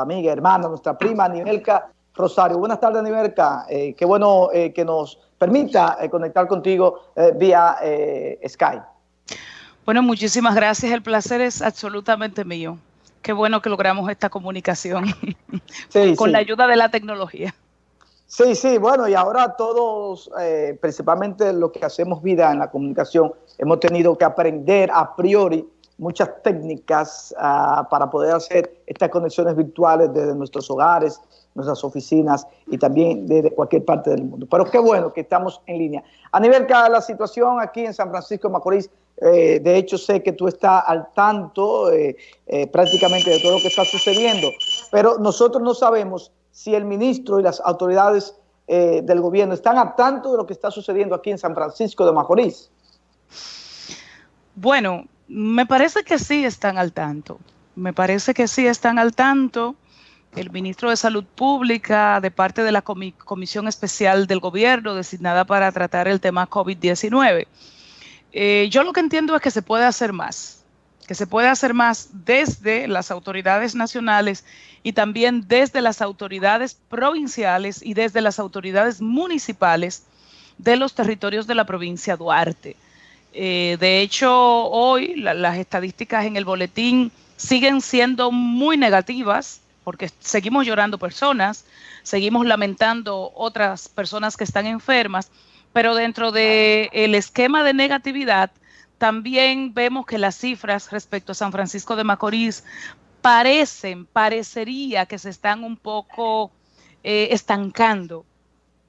amiga, hermana, nuestra prima Nivelka Rosario. Buenas tardes, Nivelka. Eh, qué bueno eh, que nos permita eh, conectar contigo vía Skype. Bueno, muchísimas gracias. El placer es absolutamente mío. Qué bueno que logramos esta comunicación con la ayuda de la tecnología. Sí, sí, bueno, y ahora todos, principalmente los que hacemos vida en la comunicación, hemos tenido que aprender a priori muchas técnicas uh, para poder hacer estas conexiones virtuales desde nuestros hogares, nuestras oficinas y también desde cualquier parte del mundo. Pero qué bueno que estamos en línea. A nivel de la situación aquí en San Francisco de Macorís, eh, de hecho sé que tú estás al tanto eh, eh, prácticamente de todo lo que está sucediendo, pero nosotros no sabemos si el ministro y las autoridades eh, del gobierno están al tanto de lo que está sucediendo aquí en San Francisco de Macorís. Bueno, me parece que sí están al tanto. Me parece que sí están al tanto. El ministro de Salud Pública, de parte de la Comisión Especial del Gobierno designada para tratar el tema COVID-19. Eh, yo lo que entiendo es que se puede hacer más, que se puede hacer más desde las autoridades nacionales y también desde las autoridades provinciales y desde las autoridades municipales de los territorios de la provincia Duarte. Eh, de hecho, hoy las estadísticas en el boletín siguen siendo muy negativas porque seguimos llorando personas, seguimos lamentando otras personas que están enfermas, pero dentro del el esquema de negatividad también vemos que las cifras respecto a San Francisco de Macorís parecen, parecería que se están un poco eh, estancando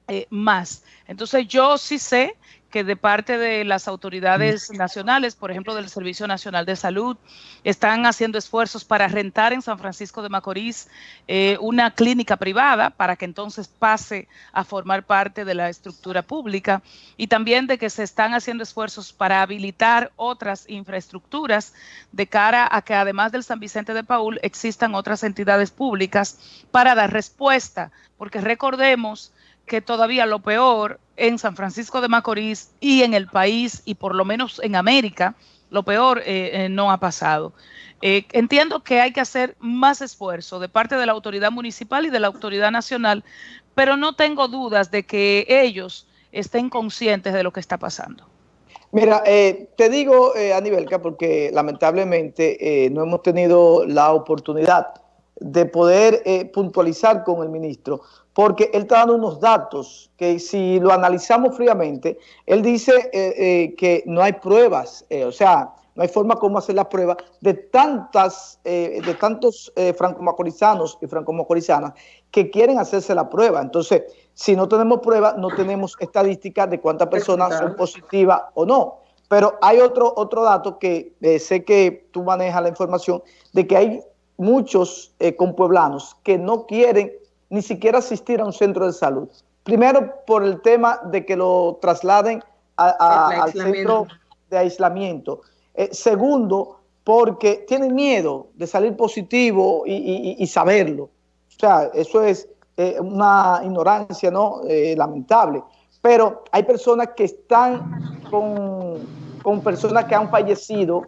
eh, más. Entonces yo sí sé que de parte de las autoridades nacionales, por ejemplo del Servicio Nacional de Salud, están haciendo esfuerzos para rentar en San Francisco de Macorís eh, una clínica privada para que entonces pase a formar parte de la estructura pública y también de que se están haciendo esfuerzos para habilitar otras infraestructuras de cara a que además del San Vicente de Paul existan otras entidades públicas para dar respuesta, porque recordemos que todavía lo peor en San Francisco de Macorís y en el país y por lo menos en América, lo peor eh, eh, no ha pasado. Eh, entiendo que hay que hacer más esfuerzo de parte de la autoridad municipal y de la autoridad nacional, pero no tengo dudas de que ellos estén conscientes de lo que está pasando. Mira, te digo, Anibelka, porque lamentablemente no hemos tenido la oportunidad de poder puntualizar con el ministro porque él está dando unos datos que si lo analizamos fríamente, él dice eh, eh, que no hay pruebas, eh, o sea, no hay forma como hacer la prueba de tantas, de tantos franco-macorizanos y franco-macorizanas que quieren hacerse la prueba. Entonces, si no tenemos prueba, no tenemos estadísticas de cuántas personas son positivas o no. Pero hay otro, otro dato que sé que tú manejas la información, de que hay muchos compueblanos que no quieren ni siquiera asistir a un centro de salud. Primero, por el tema de que lo trasladen al centro de aislamiento. Eh, segundo, porque tienen miedo de salir positivo y, saberlo. O sea, eso es eh, una ignorancia no eh, lamentable. Pero hay personas que están con, con personas que han fallecido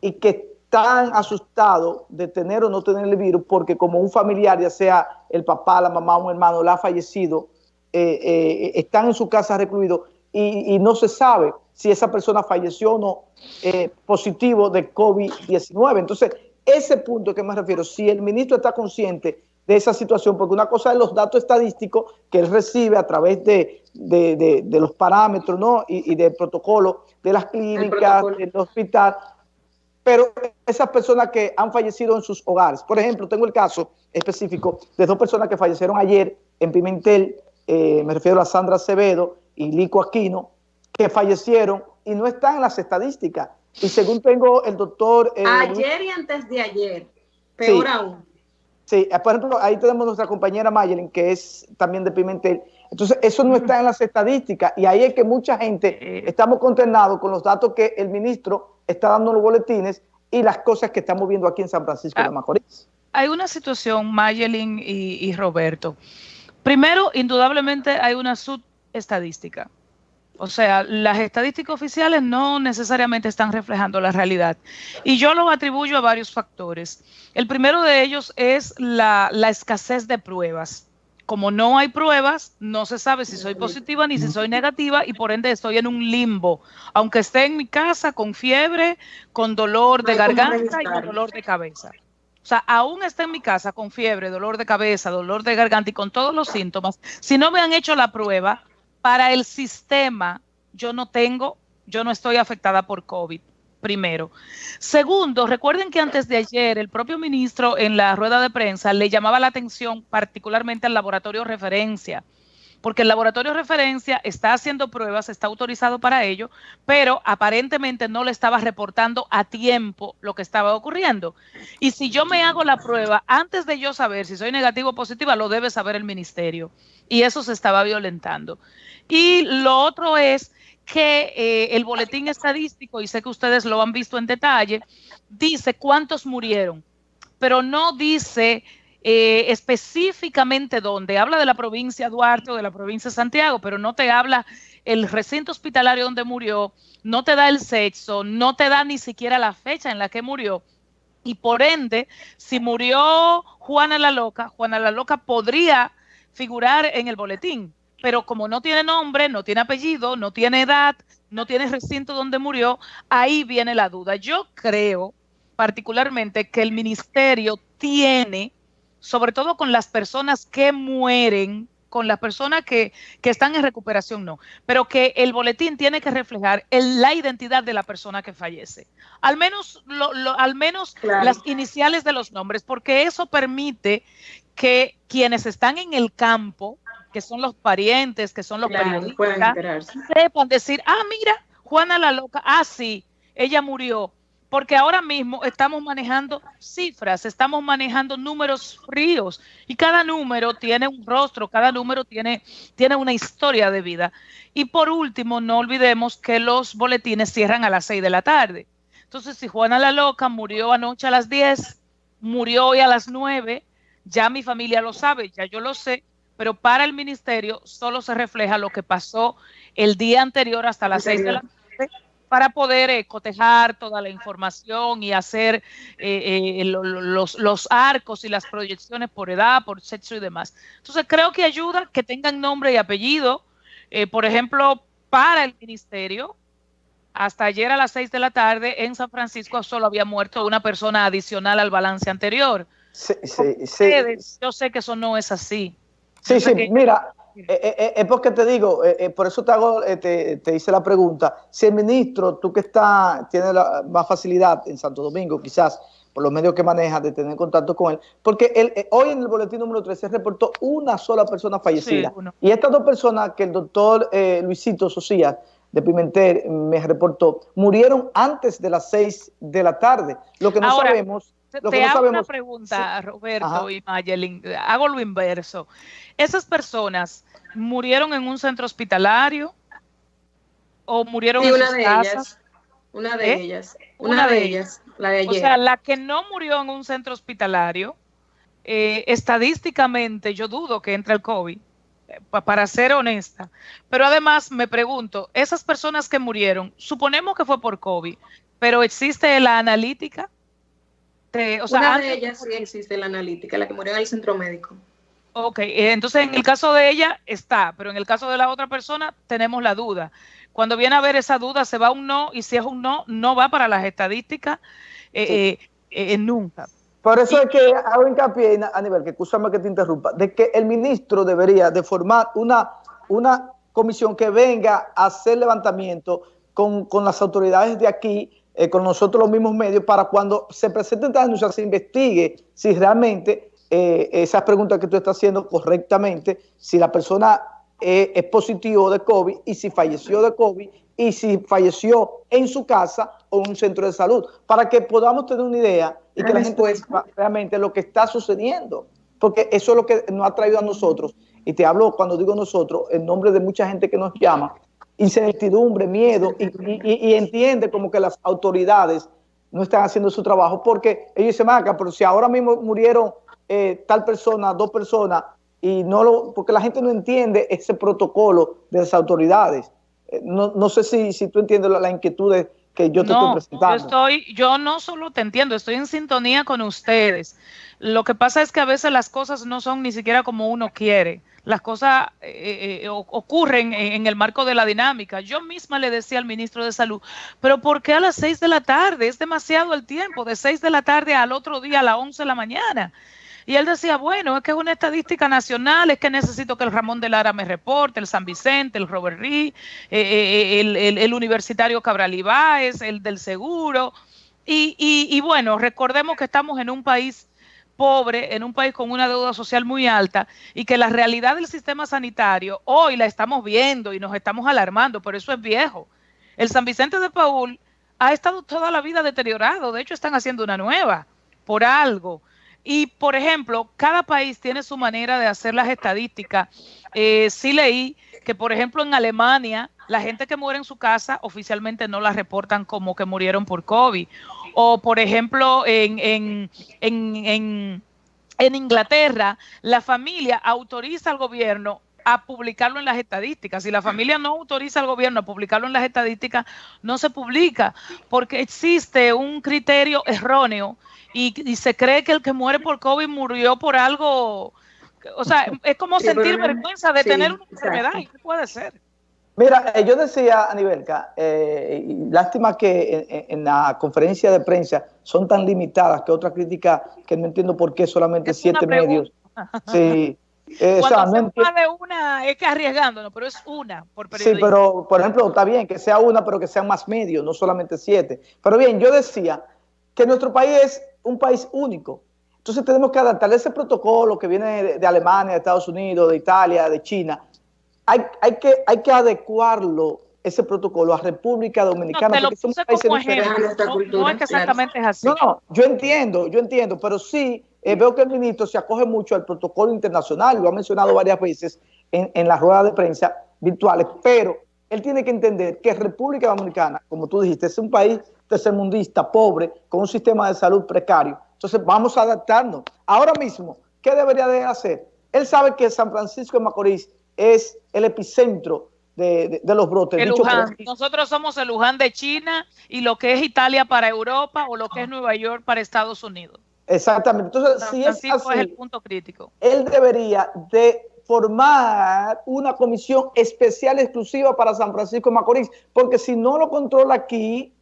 y que están asustados de tener o no tener el virus porque como un familiar, ya sea el papá, la mamá, un hermano, la ha fallecido, eh, eh, están en su casa recluidos y, no se sabe si esa persona falleció o no eh, positivo de COVID-19. Entonces, ese punto que me refiero, si el ministro está consciente de esa situación, porque una cosa es los datos estadísticos que él recibe a través de, los parámetros ¿no? y, y del protocolo de las clínicas, del hospital, pero esas personas que han fallecido en sus hogares. Por ejemplo, tengo el caso específico de dos personas que fallecieron ayer en Pimentel, eh, me refiero a Sandra Acevedo y Lico Aquino, que fallecieron y no están en las estadísticas. Y según tengo el doctor... Eh, ayer y antes de ayer, peor aún. Sí, eh, por ejemplo, ahí tenemos nuestra compañera Mayelin, que es también de Pimentel. Entonces, eso no está en las estadísticas y ahí es que mucha gente estamos consternados con los datos que el ministro está dando los boletines y las cosas que estamos viendo aquí en San Francisco de ah, Macorís. Hay una situación, Mayelin y, Roberto. Primero, indudablemente hay una subestadística. O sea, las estadísticas oficiales no necesariamente están reflejando la realidad. Y yo lo atribuyo a varios factores. El primero de ellos es la, la escasez de pruebas como no hay pruebas, no se sabe si soy positiva ni si soy negativa y por ende estoy en un limbo, aunque esté en mi casa con fiebre, con dolor de garganta y con dolor de cabeza. O sea, aún esté en mi casa con fiebre, dolor de cabeza, dolor de garganta y con todos los síntomas, si no me han hecho la prueba, para el sistema yo no tengo, yo no estoy afectada por COVID primero. Segundo, recuerden que antes de ayer el propio ministro en la rueda de prensa le llamaba la atención particularmente al laboratorio referencia, porque el laboratorio referencia está haciendo pruebas, está autorizado para ello, pero aparentemente no le estaba reportando a tiempo lo que estaba ocurriendo. Y si yo me hago la prueba antes de yo saber si soy negativo o positiva, lo debe saber el ministerio. Y eso se estaba violentando. Y lo otro es que eh, el boletín estadístico, y sé que ustedes lo han visto en detalle, dice cuántos murieron, pero no dice eh, específicamente dónde. Habla de la provincia Duarte o de la provincia de Santiago, pero no te habla el recinto hospitalario donde murió, no te da el sexo, no te da ni siquiera la fecha en la que murió. Y por ende, si murió Juana la Loca, Juana la Loca podría figurar en el boletín, pero como no tiene nombre, no tiene apellido, no tiene edad, no tiene recinto donde murió, ahí viene la duda. Yo creo particularmente que el ministerio tiene, sobre todo con las personas que mueren, con las personas que, que están en recuperación, no, pero que el boletín tiene que reflejar la identidad de la persona que fallece. Al menos, lo, al menos las iniciales de los nombres, porque eso permite que quienes están en el campo, que son los parientes, que son los periodistas, sepan decir, ah, mira, Juana la loca, ah, sí, ella murió. Porque ahora mismo estamos manejando cifras, estamos manejando números fríos y cada número tiene un rostro, cada número tiene, tiene una historia de vida. Y por último, no olvidemos que los boletines cierran a las 6 de la tarde. Entonces, si Juana la Loca murió anoche a las 10, murió hoy a las 9, ya mi familia lo sabe, ya yo lo sé, pero para el ministerio solo se refleja lo que pasó el día anterior hasta las seis de la tarde para poder eh, cotejar toda la información y hacer eh, eh, los, los, arcos y las proyecciones por edad, por sexo y demás. Entonces creo que ayuda que tengan nombre y apellido. por ejemplo, para el ministerio, hasta ayer a las seis de la tarde en San Francisco solo había muerto una persona adicional al balance anterior. Sí, sí, sí. Yo sé que eso no es así. Sí, sí, mira, eh, eh, eh, es porque te digo, por eso te hago, te, hice la pregunta, si el ministro, tú que está, tiene la, más facilidad en Santo Domingo, quizás, por los medios que maneja, de tener contacto con él, porque él, hoy en el boletín número 13 reportó una sola persona fallecida. y estas dos personas que el doctor Luisito Socías de Pimentel me reportó, murieron antes de las 6 de la tarde. Lo que no sabemos te hago una pregunta, Roberto y Mayelin. Hago lo inverso. ¿Esas personas murieron en un centro hospitalario o murieron en una de Ellas, una de ¿Eh? ellas. Una, de, ellas. La de ayer. O sea, la que no murió en un centro hospitalario, eh, estadísticamente yo dudo que entre el COVID, para ser honesta. Pero además me pregunto, esas personas que murieron, suponemos que fue por COVID, pero ¿existe la analítica? o sea, Una de ellas sí existe la analítica, la que murió en el centro médico. Ok, eh, entonces en el caso de ella está, pero en el caso de la otra persona tenemos la duda. Cuando viene a ver esa duda, se va un no, y si es un no, no va para las estadísticas eh, eh, nunca. Por eso es que hago hincapié, a nivel que escúchame que te interrumpa, de que el ministro debería de formar una, una comisión que venga a hacer levantamiento con, con las autoridades de aquí eh, con nosotros los mismos medios para cuando se presenten denuncias se investigue si realmente eh, esas preguntas que tú estás haciendo correctamente, si la persona eh, es positivo de COVID y si falleció de COVID y si falleció en su casa o en un centro de salud, para que podamos tener una idea y que la gente sepa realmente lo que está sucediendo, porque eso es lo que nos ha traído a nosotros, y te hablo cuando digo nosotros, en nombre de mucha gente que nos llama, incertidumbre, miedo, y, entiende como que las autoridades no están haciendo su trabajo, porque ellos se marcan, pero si ahora mismo murieron eh, tal persona, dos personas, y no lo, porque la gente no entiende ese protocolo de las autoridades. Eh, no, no sé si, si tú entiendes la, inquietud que yo te estoy presentando. Yo, estoy, yo no solo te entiendo, estoy en sintonía con ustedes. Lo que pasa es que a veces las cosas no son ni siquiera como uno quiere. Las cosas eh, eh, ocurren en el marco de la dinámica. Yo misma le decía al ministro de Salud, pero ¿por qué a las seis de la tarde? Es demasiado el tiempo, de seis de la tarde al otro día a las once de la mañana. Y él decía, bueno, es que es una estadística nacional, es que necesito que el Ramón de Lara me reporte, el San Vicente, el Robert Rí, eh, el, Universitario Cabral Ibáez, el del Seguro. Y, y bueno, recordemos que estamos en un país pobre, en un país con una deuda social muy alta y que la realidad del sistema sanitario hoy la estamos viendo y nos estamos alarmando, pero eso es viejo. El San Vicente de Paul ha estado toda la vida deteriorado, de hecho están haciendo una nueva por algo. Y, por ejemplo, cada país tiene su manera de hacer las estadísticas. Eh, sí leí que, por ejemplo, en Alemania, la gente que muere en su casa oficialmente no la reportan como que murieron por COVID. O, por ejemplo, en, en, en, en Inglaterra, la familia autoriza al gobierno a publicarlo en las estadísticas. Si la familia no autoriza al gobierno a publicarlo en las estadísticas, no se publica porque existe un criterio erróneo y, se cree que el que muere por COVID murió por algo, o sea, es como sentir vergüenza de tener una enfermedad y no puede ser. Mira, eh, yo decía, Anibelka, eh, lástima que en, la conferencia de prensa son tan limitadas que otra crítica que no entiendo por qué solamente siete medios. Sí. Eh, Cuando se de una es que arriesgándonos, pero es una por Sí, pero por ejemplo, está bien que sea una, pero que sean más medios, no solamente siete. Pero bien, yo decía que nuestro país es un país único. Entonces tenemos que adaptar ese protocolo que viene de, Alemania, de Estados Unidos, de Italia, de China. Hay, hay, que, hay que adecuarlo, ese protocolo, a República Dominicana. No, te lo No, es que exactamente es así. No, no, yo entiendo, yo entiendo, pero sí eh, veo que el ministro se acoge mucho al protocolo internacional, lo ha mencionado varias veces en, en las ruedas de prensa virtuales, pero él tiene que entender que República Dominicana, como tú dijiste, es un país tercermundista, pobre, con un sistema de salud precario. Entonces vamos a adaptarnos. Ahora mismo, ¿qué debería de hacer? Él sabe que San Francisco de Macorís es el epicentro de, los brotes. Nosotros somos el Luján de China y lo que es Italia para Europa o lo que es Nueva York para Estados Unidos. Exactamente. Entonces, si es, así, es el punto crítico. Él debería de formar una comisión especial exclusiva para San Francisco de Macorís, porque si no lo controla aquí,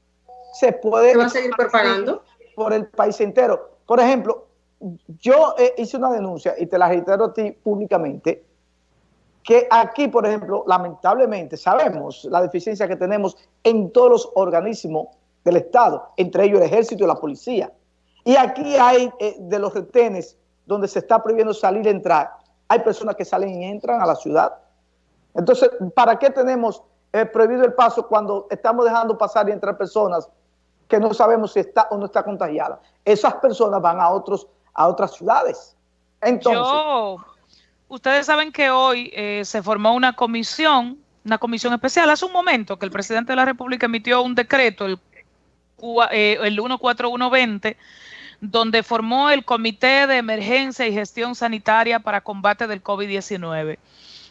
se puede... va a seguir propagando? Por el país entero. Por ejemplo, yo eh, hice una denuncia, y te la reitero a ti públicamente, que aquí, por ejemplo, lamentablemente sabemos la deficiencia que tenemos en todos los organismos del Estado, entre ellos el ejército y la policía. Y aquí hay eh, de los retenes donde se está prohibiendo salir y entrar, hay personas que salen y entran a la ciudad. Entonces, ¿para qué tenemos eh, prohibido el paso cuando estamos dejando pasar y entrar personas que no sabemos si está o no está contagiada. Esas personas van a otros a otras ciudades. Entonces, ustedes saben que hoy eh, se formó una comisión, una comisión especial. Hace un momento que el presidente de la República emitió un decreto, el, eh, el 14120, donde formó el Comité de Emergencia y Gestión Sanitaria para Combate del COVID-19.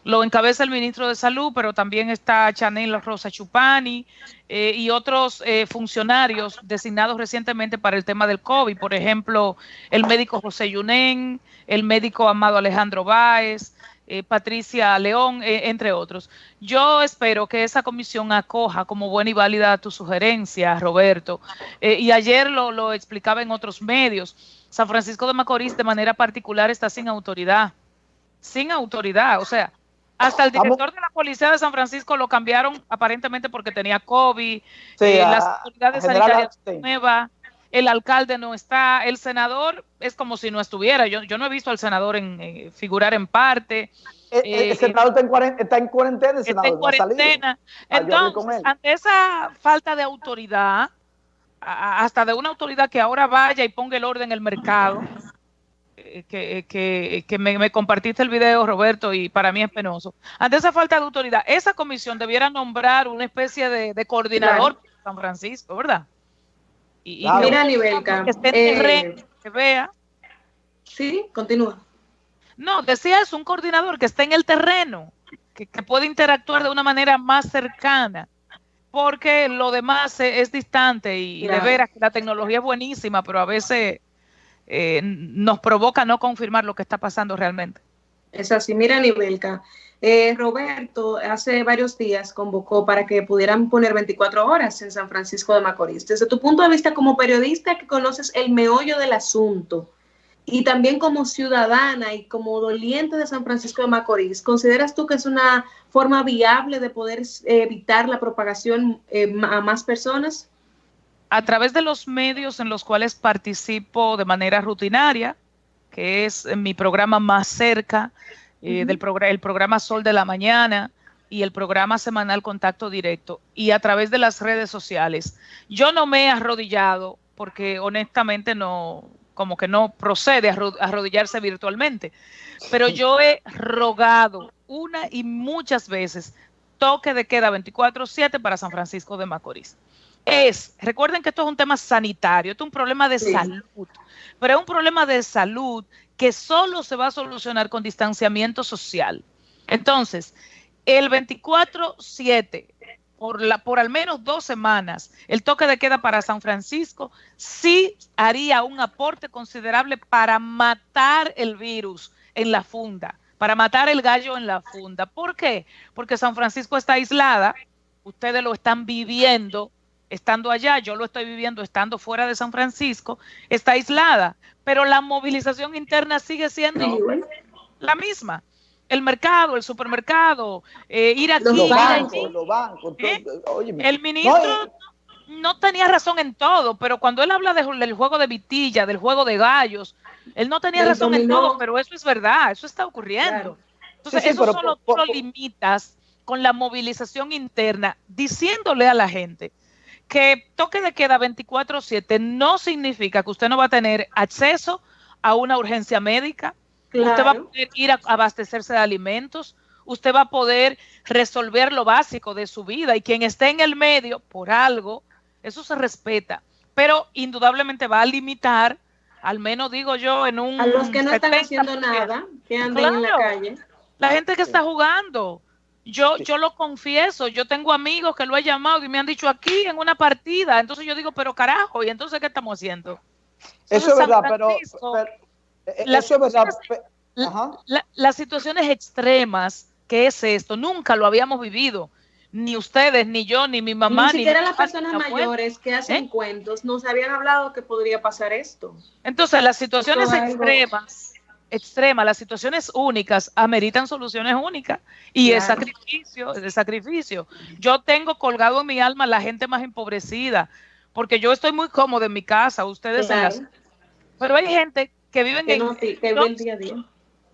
Lo encabeza el ministro de Salud, pero también está Chanel Rosa Chupani eh, y otros eh, funcionarios designados recientemente para el tema del COVID. Por ejemplo, el médico José Yunen, el médico Amado Alejandro Báez, eh, Patricia León, entre otros. Yo espero que esa comisión acoja como buena y válida tu sugerencia, Roberto. y ayer lo, lo explicaba en otros medios. San Francisco de Macorís de manera particular está sin autoridad. Sin autoridad. O sea, hasta el director de la policía de San Francisco lo cambiaron aparentemente porque tenía COVID, eh, las autoridades sanitarias nuevas, el alcalde no está, el senador es como si no estuviera. Yo, yo no he visto al senador en, eh, figurar en parte. Eh, el, senador está en, cuarentena, está en cuarentena. está en cuarentena. Entonces, ante esa falta de autoridad, hasta de una autoridad que ahora vaya y ponga el orden en el mercado, que, que, me, compartiste el video, Roberto, y para mí es penoso. Ante esa falta de autoridad, esa comisión debiera nombrar una especie de, coordinador de San Francisco, ¿verdad? Y, Mira, Nivelka, que esté en eh, que vea. Sí, continúa. No, decía es un coordinador que esté en el terreno, que, puede interactuar de una manera más cercana, porque lo demás es, distante y, de veras que la tecnología es buenísima, pero a veces eh, nos provoca no confirmar lo que está pasando realmente. Es así, mira, Nibelka. Eh, Roberto hace varios días convocó para que pudieran poner 24 horas en San Francisco de Macorís. Desde tu punto de vista como periodista que conoces el meollo del asunto y también como ciudadana y como doliente de San Francisco de Macorís, ¿consideras tú que es una forma viable de poder evitar la propagación eh, a más personas? A través de los medios en los cuales participo de manera rutinaria, que es mi programa más cerca, eh, del el programa Sol de la Mañana y el programa semanal Contacto Directo y a través de las redes sociales. Yo no me he arrodillado porque honestamente no, como que no procede a arrodillarse virtualmente, pero yo he rogado una y muchas veces toque de queda 24/7 para San Francisco de Macorís. Es, recuerden que esto es un tema sanitario, esto es un problema de salud, pero es un problema de salud que solo se va a solucionar con distanciamiento social. Entonces, el 24-7, por, por al menos dos semanas, el toque de queda para San Francisco sí haría un aporte considerable para matar el virus en la funda, para matar el gallo en la funda. ¿Por qué? Porque San Francisco está aislada, ustedes lo están viviendo estando allá, yo lo estoy viviendo estando fuera de San Francisco, está aislada pero la movilización interna sigue siendo la misma. El mercado, el supermercado, eh, ir aquí, los bancos, Los bancos, ¿Eh? El ministro no, tenía razón en todo, pero cuando él habla del juego de vitilla, del juego de gallos, él no tenía razón en todo, pero eso es verdad, eso está ocurriendo. Entonces, eso solo tú lo limitas con la movilización interna, diciéndole a la gente que toque de queda 24/7 no significa que usted no va a tener acceso a una urgencia médica, usted va a poder ir a abastecerse de alimentos, usted va a poder resolver lo básico de su vida y quien esté en el medio por algo, eso se respeta, pero indudablemente va a limitar, al menos digo yo, en un... A los que no están haciendo nada, que andan en la calle. La gente que está jugando, yo, yo lo confieso, yo tengo amigos que lo he llamado y me han dicho aquí en una partida, entonces yo digo, pero carajo, ¿y entonces qué estamos haciendo? eso es verdad, pero, eh, las, eso es verdad. las situaciones extremas, ¿qué es esto? Nunca lo habíamos vivido, ni ustedes, ni yo, ni mi mamá. Ni siquiera las personas mayores que hacen ¿Eh? cuentos nos habían hablado que podría pasar esto. Entonces, las situaciones extremas extrema, las situaciones únicas ameritan soluciones únicas y es sacrificio, es sacrificio. Yo tengo colgado en mi alma la gente más empobrecida, porque yo estoy muy cómodo en mi casa, ustedes Pero hay gente que viven en,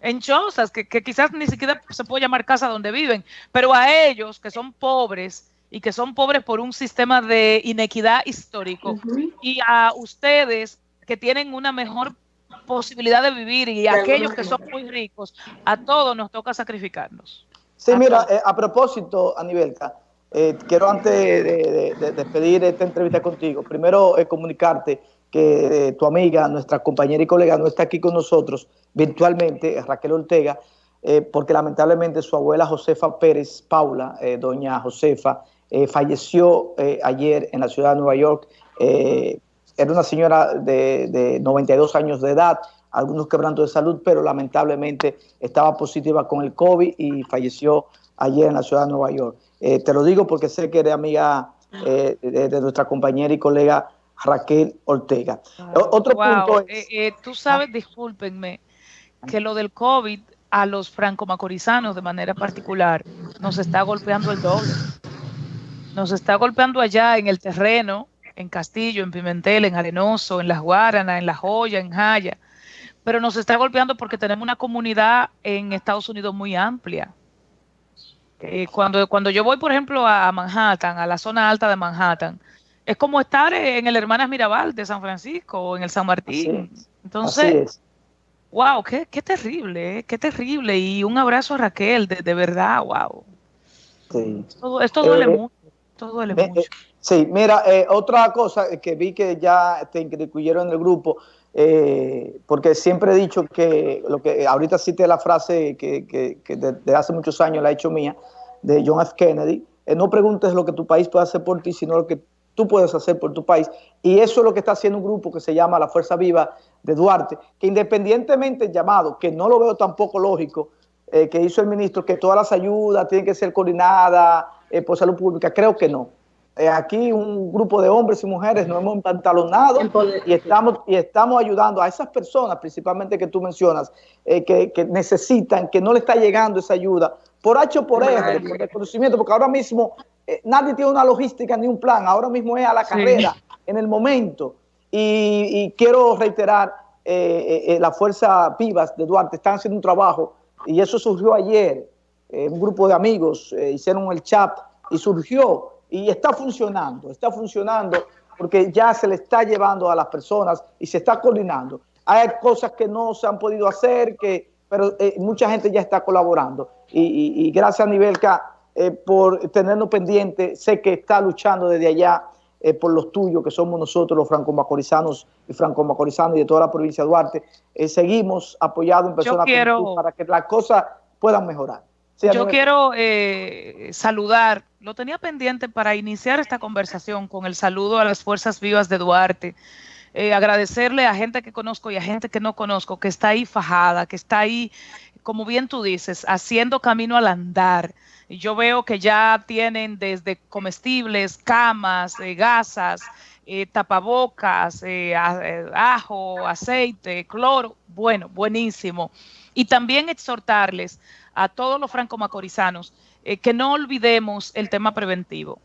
en chozas, que, quizás ni siquiera se puede llamar casa donde viven, pero a ellos que son pobres y que son pobres por un sistema de inequidad histórico, y a ustedes que tienen una mejor posibilidad de vivir y aquellos que son muy ricos, a todos nos toca sacrificarnos. Sí, mira, eh, a propósito, Anibelka, eh, quiero antes de, despedir esta entrevista contigo, primero eh, comunicarte que tu amiga, nuestra compañera y colega no está aquí con nosotros virtualmente, Raquel Ortega, porque lamentablemente su abuela Josefa Pérez Paula, doña Josefa, falleció ayer en la ciudad de Nueva York era una señora de, 92 años de edad, algunos quebrantos de salud, pero lamentablemente estaba positiva con el COVID y falleció ayer en la ciudad de Nueva York. Eh, te lo digo porque sé que eres amiga eh, de, nuestra compañera y colega Raquel Ortega. Otro punto eh, tú sabes, discúlpenme, que lo del COVID a los franco-macorizanos de manera particular nos está golpeando el doble. Nos está golpeando allá en el terreno, en Castillo, en Pimentel, en Arenoso, en Las Guaranas, en La Joya, en Jaya, pero nos está golpeando porque tenemos una comunidad en Estados Unidos muy amplia. Eh, cuando, cuando yo voy, por ejemplo, a Manhattan, a la zona alta de Manhattan, es como estar en el Hermanas Mirabal de San Francisco o en el San Martín. Entonces, wow, qué, qué terrible, eh, qué terrible. Y un abrazo a Raquel, de, verdad, wow. Esto, duele eh, mucho, esto duele mucho. Sí, mira, eh, otra cosa que vi que ya te incluyeron en el grupo, eh, porque siempre he dicho que, lo que ahorita cité la frase que, que, desde hace muchos años la he hecho mía, de John F. Kennedy, eh, no preguntes lo que tu país puede hacer por ti, sino lo que tú puedes hacer por tu país. Y eso es lo que está haciendo un grupo que se llama la Fuerza Viva de Duarte, que independientemente llamado, que no lo veo tampoco lógico, eh, que hizo el ministro, que todas las ayudas tienen que ser coordinadas por salud pública, creo que no. Eh, aquí un grupo de hombres y mujeres nos hemos empantalonado y estamos, y estamos ayudando a esas personas, principalmente que tú mencionas, eh, que, necesitan, que no le está llegando esa ayuda, por H o por R, por reconocimiento, porque ahora mismo eh, nadie tiene una logística ni un plan, ahora mismo es a la carrera, en el momento. Y, quiero reiterar, la Fuerza Vivas de Duarte están haciendo un trabajo, y eso surgió ayer, un grupo de amigos hicieron el chat y surgió y está funcionando, está funcionando porque ya se le está llevando a las personas y se está coordinando. Hay cosas que no se han podido hacer, que, pero eh, mucha gente ya está colaborando. Y, gracias a Nivelca eh, por tenernos pendiente. Sé que está luchando desde allá eh, por los tuyos, que somos nosotros los franco-macorizanos y franco-macorizanos y de toda la provincia de Duarte. seguimos apoyados en personas para que las cosas puedan mejorar. Yo quiero eh, saludar, lo tenía pendiente para iniciar esta conversación con el saludo a las Fuerzas Vivas de Duarte. Eh, agradecerle a gente que conozco y a gente que no conozco, que está ahí fajada, que está ahí, como bien tú dices, haciendo camino al andar. Yo veo que ya tienen desde comestibles, camas, eh, gasas, tapabocas, ajo, aceite, cloro. Bueno, buenísimo. Y también exhortarles a todos los franco-macorizanos eh, que no olvidemos el tema preventivo.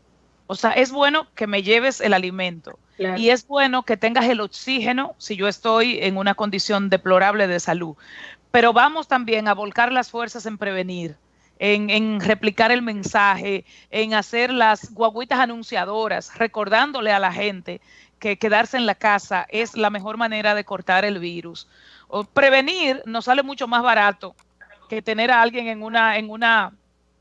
O sea, es bueno que me lleves el alimento y es bueno que tengas el oxígeno si yo estoy en una condición deplorable de salud. Pero vamos también a volcar las fuerzas en prevenir, en, en, replicar el mensaje, en hacer las guaguitas anunciadoras, recordándole a la gente que quedarse en la casa es la mejor manera de cortar el virus. O prevenir nos sale mucho más barato que tener a alguien en una, en una,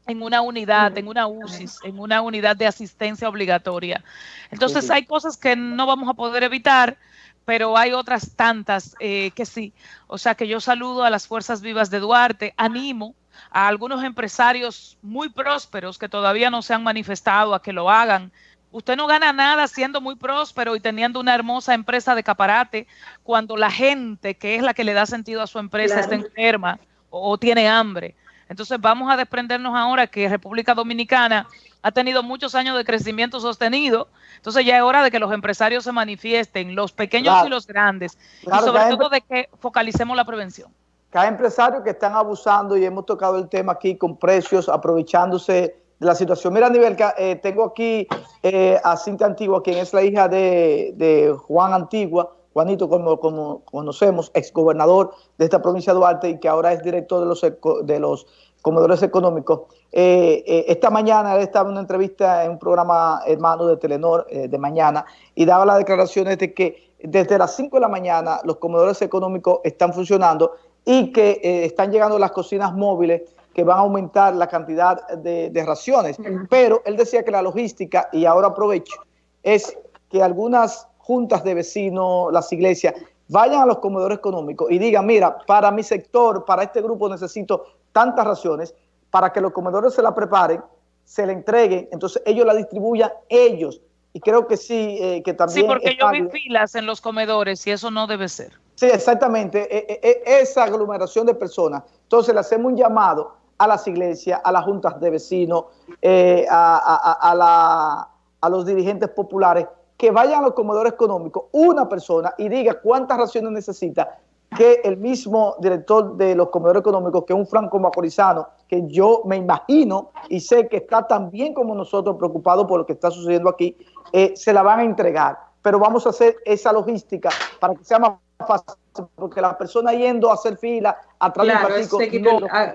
en una unidad, en una UCIS, en una unidad de asistencia obligatoria. Entonces hay cosas que no vamos a poder evitar, pero hay otras tantas eh, que sí. O sea que yo saludo a las fuerzas vivas de Duarte, animo a algunos empresarios muy prósperos que todavía no se han manifestado a que lo hagan. Usted no gana nada siendo muy próspero y teniendo una hermosa empresa de caparate cuando la gente, que es la que le da sentido a su empresa, está enferma o, tiene hambre. Entonces vamos a desprendernos ahora que República Dominicana ha tenido muchos años de crecimiento sostenido, entonces ya es hora de que los empresarios se manifiesten, los pequeños y los grandes, y sobre todo de que focalicemos la prevención. Cada empresario que están abusando, y hemos tocado el tema aquí con precios, aprovechándose de la situación. Mira, nivel eh, tengo aquí eh, a Cintia Antigua, quien es la hija de, de Juan Antigua, Juanito, como, como conocemos, exgobernador de esta provincia de Duarte y que ahora es director de los, de los comedores económicos. Eh, eh, esta mañana él estaba en una entrevista en un programa hermano de Telenor eh, de mañana y daba las declaraciones de que desde las 5 de la mañana los comedores económicos están funcionando y que están llegando las cocinas móviles que van a aumentar la cantidad de, de raciones. Pero él decía que la logística, y ahora aprovecho, es que algunas juntas de vecinos, las iglesias, vayan a los comedores económicos y digan, mira, para mi sector, para este grupo necesito tantas raciones, para que los comedores se la preparen, se la entreguen, entonces ellos la distribuyan ellos. Y creo que sí, eh, que también... Sí, porque yo vi filas en los comedores y eso no debe ser. Sí, exactamente. E, e, e, esa aglomeración de personas. Entonces le hacemos un llamado a las iglesias, a las juntas de vecinos, eh, a, a los dirigentes populares, que vayan a los comedores económicos una persona y diga cuántas raciones necesita, que el mismo director de los comedores económicos, que es un franco macorizano, que yo me imagino y sé que está tan bien como nosotros preocupado por lo que está sucediendo aquí, eh, se la van a entregar. Pero vamos a hacer esa logística para que sea más fácil, porque la persona yendo a hacer fila atrás claro,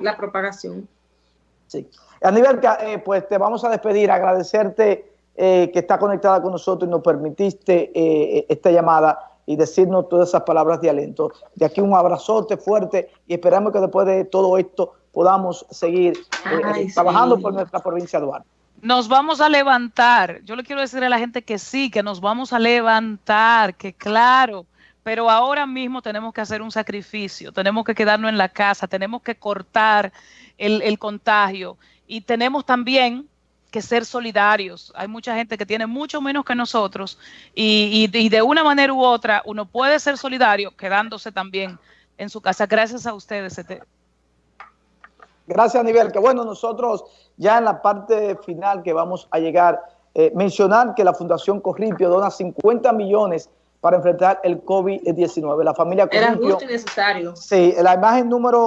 la propagación. Sí. Aníbal, eh, pues te vamos a despedir, agradecerte eh, que está conectada con nosotros y nos permitiste eh, esta llamada y decirnos todas esas palabras de aliento. De aquí un abrazote fuerte y esperamos que después de todo esto podamos seguir eh, trabajando por nuestra provincia de Duarte. Nos vamos a levantar. Yo le quiero decir a la gente que sí, que nos vamos a levantar, que claro, pero ahora mismo tenemos que hacer un sacrificio, tenemos que quedarnos en la casa, tenemos que cortar el, el contagio y tenemos también que ser solidarios. Hay mucha gente que tiene mucho menos que nosotros y, y, y, de una manera u otra uno puede ser solidario quedándose también en su casa. Gracias a ustedes. Gracias, Nivel. Que bueno, nosotros ya en la parte final que vamos a llegar, eh, mencionar que la Fundación Corripio dona 50 millones para enfrentar el COVID-19. La familia Corripio... Era justo y necesario. Sí, la imagen número